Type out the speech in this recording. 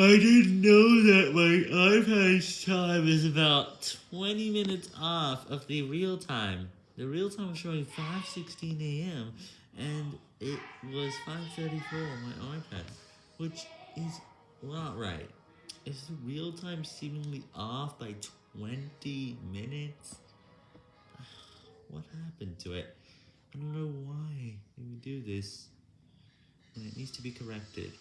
I didn't know that my iPad's time is about 20 minutes off of the real time. The real time was showing 5.16 a.m. and it was 5.34 on my iPad, which is not right. Is the real time seemingly off by 20 minutes? What happened to it? I don't know why they would do this, and it needs to be corrected.